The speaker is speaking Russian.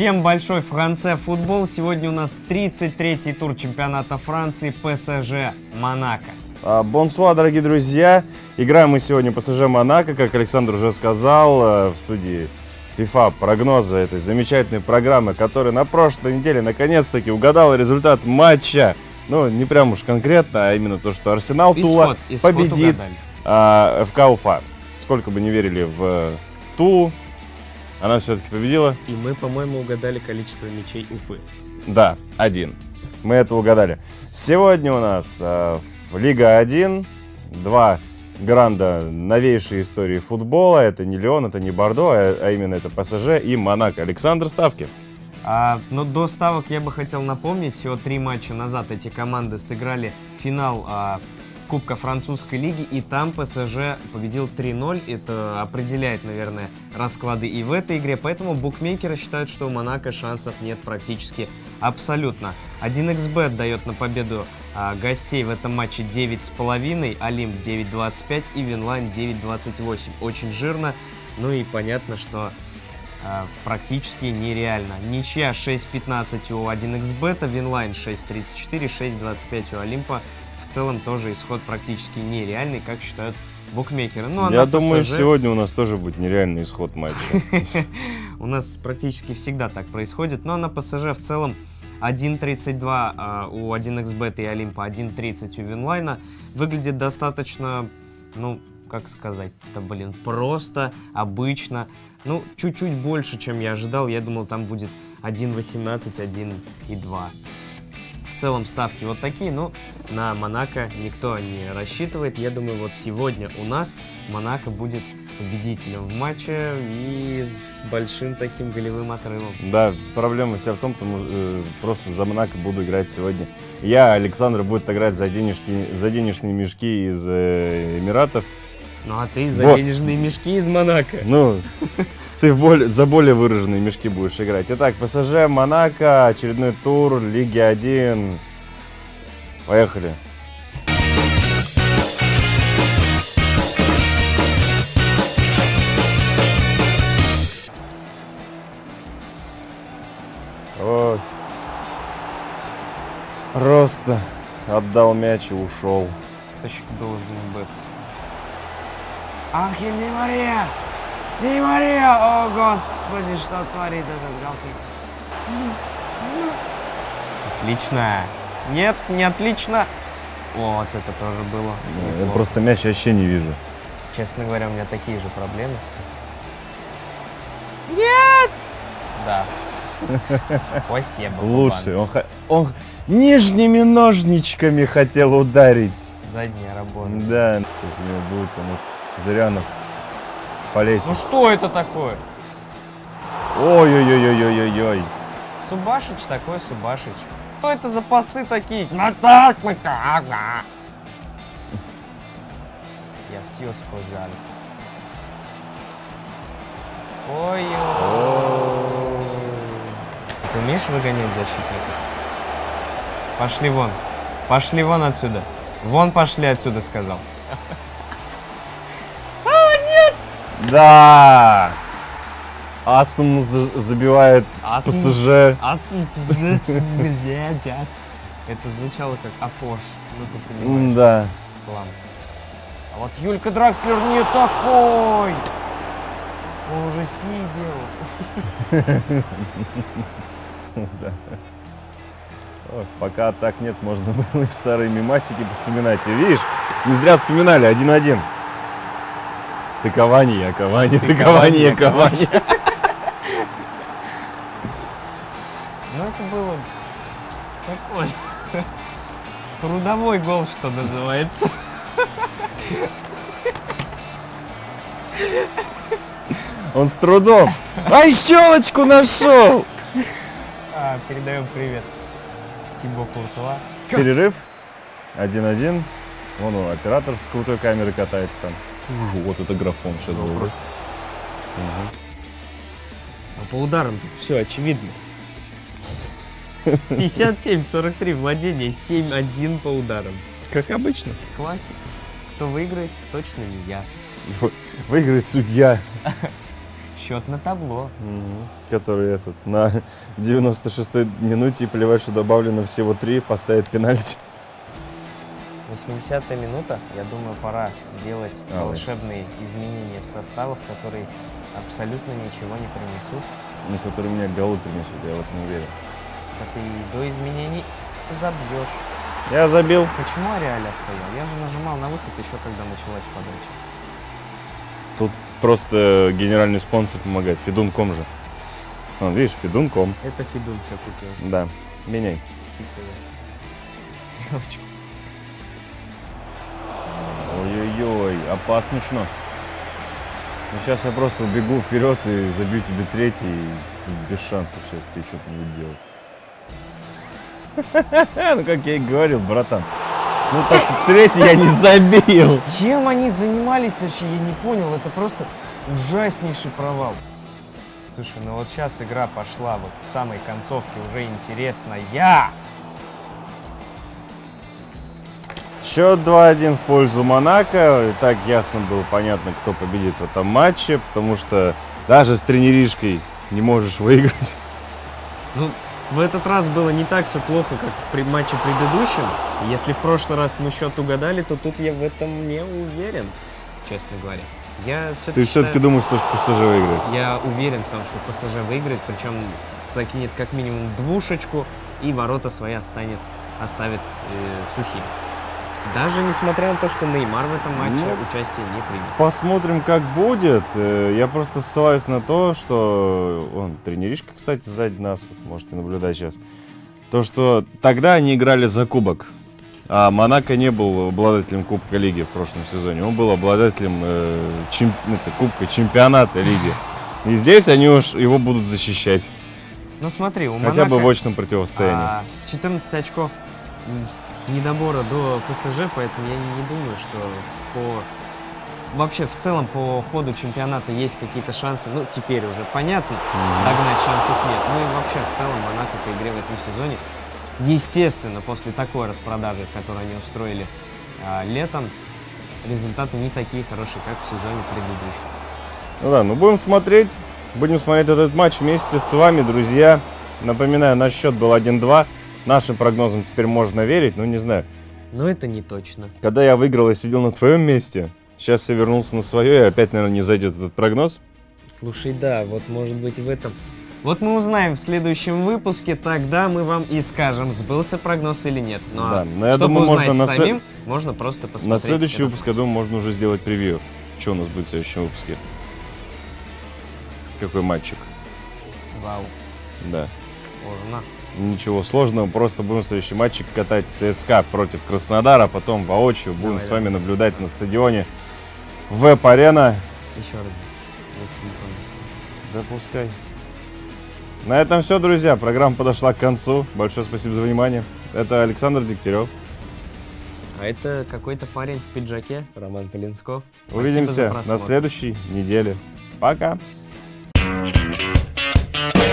Всем большой Франце футбол. Сегодня у нас 33-й тур чемпионата Франции ПСЖ Монако. А, Бонсуа, дорогие друзья. Играем мы сегодня ПСЖ Монако, как Александр уже сказал, э, в студии FIFA прогноза этой замечательной программы, которая на прошлой неделе наконец-таки угадала результат матча. Ну, не прям уж конкретно, а именно то, что Арсенал Тула Исход, исход победит угадали. а, ФК Уфа. Сколько бы не верили в Тулу, она все-таки победила. И мы, по-моему, угадали количество мячей Уфы. Да, один. Мы это угадали. Сегодня у нас э, Лига 1 два гранда новейшей истории футбола. Это не Леон, это не Бордо, а, а именно это ПСЖ и Монако. Александр Ставки. А, но до ставок я бы хотел напомнить, всего три матча назад эти команды сыграли финал а, Кубка французской лиги, и там ПСЖ победил 3-0. Это определяет, наверное, расклады и в этой игре, поэтому букмекеры считают, что у Монако шансов нет практически абсолютно. 1xbet дает на победу а, гостей в этом матче 9,5, Олимп 9,25 и Winline 9,28. Очень жирно, ну и понятно, что а, практически нереально. Ничья 6.15 у 1xbet, Winline 6.34, 6.25 у Олимпа. В целом тоже исход практически нереальный, как считают букмекеры. Ну, а Я думаю, ПСЖ сегодня у нас тоже будет нереальный исход матча. У нас практически всегда так происходит. Но на ПСЖ в целом 1.32 а, у 1xbet и Олимпа, 1.30 у Винлайна. Выглядит достаточно, ну, как сказать-то, блин, просто, обычно. Ну, чуть-чуть больше, чем я ожидал. Я думал, там будет 1.18, 1.2. В целом ставки вот такие, но на Монако никто не рассчитывает. Я думаю, вот сегодня у нас Монако будет победителем в матче и с большим таким голевым отрывом. Да, проблема вся в том, что э, просто за Монако буду играть сегодня. Я, Александр, будет играть за, денежки, за денежные мешки из э, Эмиратов. Ну а ты за Вот. денежные мешки из Монако. Ну, ты в более, за более выраженные мешки будешь играть. Итак, ПСЖ, Монако, очередной тур, Лиги 1. Поехали. Просто отдал мяч и ушел. Тащик должен быть. Ахель Ди Мария! Ди Мария! О, господи, что творит этот галкин? Отлично. Нет, не отлично. Вот это тоже было. Я просто мяч вообще не вижу. Честно говоря, у меня такие же проблемы. Нет! Да. Спасибо. Лучше. Он, он нижними ножничками хотел ударить. Задняя работа. Да. Сейчас у него будет вот Зырянов в полете. Ну что это такое? Ой-ой-ой-ой-ой-ой. Субашич такой Субашич. Что это за пасы такие? Ну. Я все сказал. Ой-ой. Ты умеешь выгонять защитников? Пошли вон. Пошли вон отсюда. Вон пошли отсюда, сказал. Да. Асм за- забивает Асм. ПСЖ. Это звучало как Апош. Ну ты понимаешь. Да. Ладно. А вот Юлька Дракслер не такой! Он уже сидел. Пока так нет, можно было и старые мимасики вспоминать. И видишь, не зря вспоминали, один-один. Ты Кавани, я Кавани, ты Кавани, я Кавани. Ну это было такой трудовой гол, что называется. Он с трудом. Ай, щелочку нашел! А, передаем привет Тибо Куртуа. Перерыв. 1-1. Вон он, оператор с крутой камерой катается там. Вот это графон сейчас был. просто- Ну, по ударам тут все очевидно. 57-43 владение, 7-1 по ударам. Как обычно. Классика. Кто выиграет, точно не я. Выиграет судья, Счет на табло. Который этот на 96-й минуте, плевать, что добавлено всего три, поставит пенальти. 80-я минута. Я думаю, пора делать А, волшебные изменения в составах, которые абсолютно ничего не принесут. Ну, который мне голы принесут, я в этом уверен. Так и до изменений забьешь. Я забил. Почему Ариаля стоял? Я же нажимал на выход еще когда началась подача. Тут просто генеральный спонсор помогает. Фидун.ком же. Вон, видишь, Фидун.ком. Это Фидун все купил. Да, меняй. Стрелочку. Ой-ой-ой, опаснично. Ну, сейчас я просто убегу вперед и забью тебе третий. и без шансов сейчас ты что-то будет делать. Ну, как я и говорил, братан. Ну, так третий я не забил. Чем они занимались вообще, я не понял. Это просто ужаснейший провал. Слушай, ну вот сейчас игра пошла вот в самой концовке уже интересная. Счет 2-1 в пользу Монако. И так ясно было понятно, кто победит в этом матче, потому что даже с тренеришкой не можешь выиграть. Ну, в этот раз было не так все плохо, как при матче предыдущем. Если в прошлый раз мы счет угадали, то тут я в этом не уверен, честно говоря. Я все-таки Ты все-таки думаешь, что ПСЖ выиграет? Я уверен в том, что ПСЖ выиграет, причем закинет как минимум двушечку и ворота свои останет, оставит э, сухими. Даже несмотря на то, что Неймар в этом матче Ну, участие не принял. Посмотрим, как будет. Э, Я просто ссылаюсь на то, что... Он, тренеришка, кстати, сзади нас, вот можете наблюдать сейчас. То, что тогда они играли за кубок. А Монако не был обладателем Кубка Лиги в прошлом сезоне. Он был обладателем э, чем- это, Кубка Чемпионата Лиги. И здесь они уж его будут защищать. Ну смотри, у Хотя бы в Монако, очном противостоянии. а, 14 очков м, недобора до ПСЖ, поэтому я не думаю, что по... Вообще, в целом, по ходу чемпионата есть какие-то шансы. Ну, теперь уже понятно, Мгм. догнать шансов нет. Ну и вообще, в целом, Монако по игре в этом сезоне, естественно, после такой распродажи, которую они устроили а, летом, результаты не такие хорошие, как в сезоне предыдущем. Ну да, ну будем смотреть. Будем смотреть этот матч вместе с вами, друзья. Напоминаю, наш счет был 1-2. Нашим прогнозам теперь можно верить, но не знаю. Но это не точно. Когда я выиграл и сидел на твоем месте, сейчас я вернулся на свое, и опять, наверное, не зайдет этот прогноз. Слушай, да, вот может быть в этом... Вот мы узнаем в следующем выпуске, тогда мы вам и скажем, сбылся прогноз или нет. Ну Да, а но я чтобы думаю, можно узнать на след- самим, можно просто посмотреть. на следующий выпуск, я думаю, можно уже сделать превью. Что у нас будет в следующем выпуске? Какой матчик? Вау, Да. можно. Ничего сложного, просто будем следующий матчик катать ЦСКА против Краснодара, потом воочию будем Давай, с вами наблюдать на стадионе Веб-арена. Еще раз. Да пускай. На этом все, друзья. Программа подошла к концу. Большое спасибо за внимание. Это Александр Дегтярев. А это какой-то парень в пиджаке, Роман Полинсков. Увидимся на следующей неделе. Пока. Thank